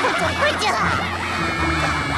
快走。快点！